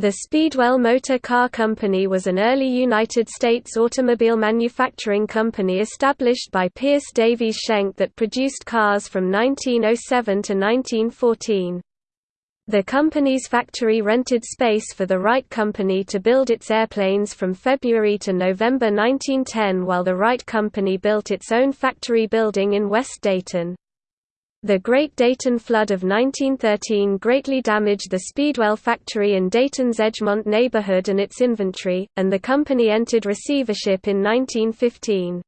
The Speedwell Motor Car Company was an early United States automobile manufacturing company established by Pierce Davies Schenck that produced cars from 1907 to 1914. The company's factory rented space for the Wright Company to build its airplanes from February to November 1910 while the Wright Company built its own factory building in West Dayton. The Great Dayton Flood of 1913 greatly damaged the Speedwell factory in Dayton's Edgemont neighborhood and its inventory, and the company entered receivership in 1915.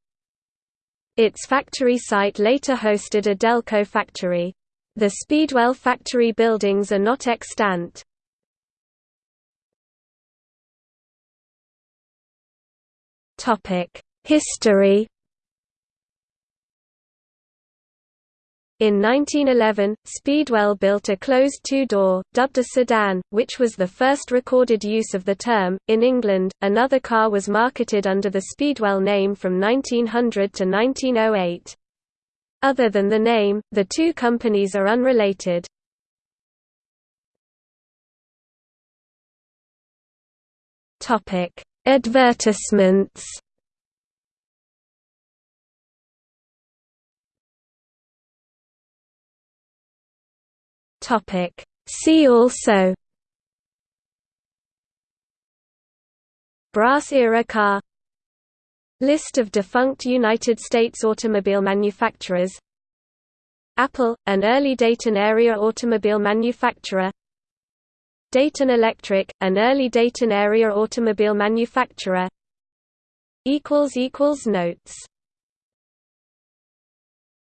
Its factory site later hosted a Delco factory. The Speedwell factory buildings are not extant. History In 1911, Speedwell built a closed two-door, dubbed a sedan, which was the first recorded use of the term. In England, another car was marketed under the Speedwell name from 1900 to 1908. Other than the name, the two companies are unrelated. Topic: Advertisements Topic. See also Brass-era car List of defunct United States automobile manufacturers Apple, an early Dayton area automobile manufacturer Dayton Electric, an early Dayton area automobile manufacturer Notes